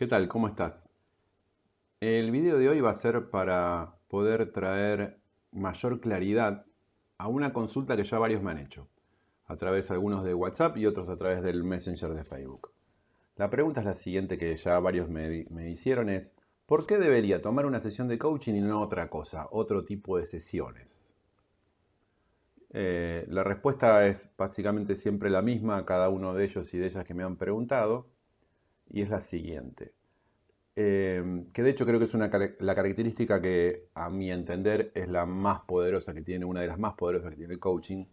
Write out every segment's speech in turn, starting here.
¿Qué tal? ¿Cómo estás? El video de hoy va a ser para poder traer mayor claridad a una consulta que ya varios me han hecho, a través algunos de WhatsApp y otros a través del Messenger de Facebook. La pregunta es la siguiente que ya varios me, hicieron es, ¿por qué debería tomar una sesión de coaching y no otra cosa, otro tipo de sesiones? Eh, la respuesta es básicamente siempre la misma a cada uno de ellos y de ellas que me han preguntado, y es la siguiente. Eh, que de hecho creo que es una, la característica que a mi entender es la más poderosa que tiene, una de las más poderosas que tiene el coaching,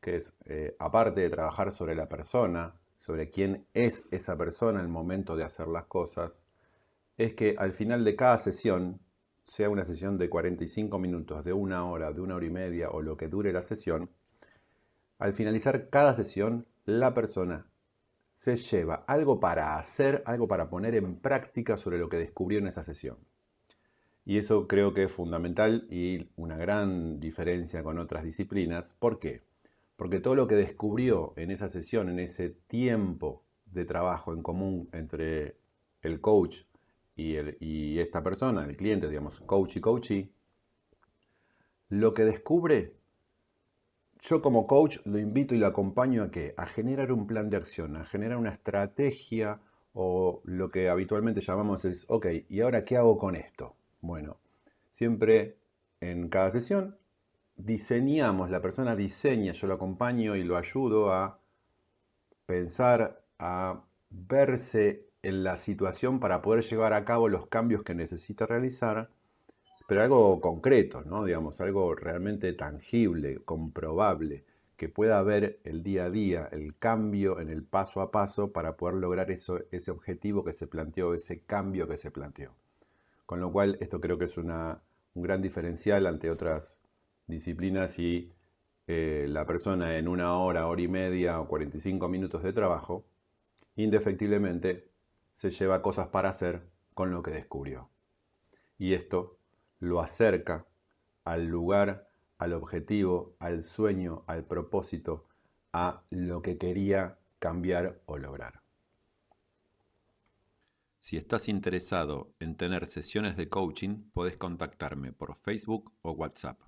que es, eh, aparte de trabajar sobre la persona, sobre quién es esa persona en el momento de hacer las cosas, es que al final de cada sesión sea una sesión de 45 minutos, de una hora, de una hora y media o lo que dure la sesión, al finalizar cada sesión, la persona se lleva algo para hacer, algo para poner en práctica sobre lo que descubrió en esa sesión. Y eso creo que es fundamental y una gran diferencia con otras disciplinas. ¿Por qué? Porque todo lo que descubrió en esa sesión, en ese tiempo de trabajo en común entre el coach y, esta persona, el cliente, digamos, coach y coachee, lo que descubre, yo como coach lo invito y lo acompaño a qué? A generar un plan de acción, a generar una estrategia o lo que habitualmente llamamos es, ok, ¿y ahora qué hago con esto? Bueno, siempre en cada sesión diseñamos, la persona diseña, yo lo acompaño y lo ayudo a pensar, a verse en la situación para poder llevar a cabo los cambios que necesita realizar, pero algo concreto, ¿no? Digamos, algo realmente tangible, comprobable, que pueda ver el día a día, el cambio en el paso a paso para poder lograr eso, ese objetivo que se planteó, ese cambio que se planteó. Con lo cual, esto creo que es una, un gran diferencial ante otras disciplinas y eh, la persona en una hora, hora y media o 45 minutos de trabajo, indefectiblemente se lleva cosas para hacer con lo que descubrió. Y esto lo acerca al lugar, al objetivo, al sueño, al propósito, a lo que quería cambiar o lograr. Si estás interesado en tener sesiones de coaching, puedes contactarme por Facebook o WhatsApp.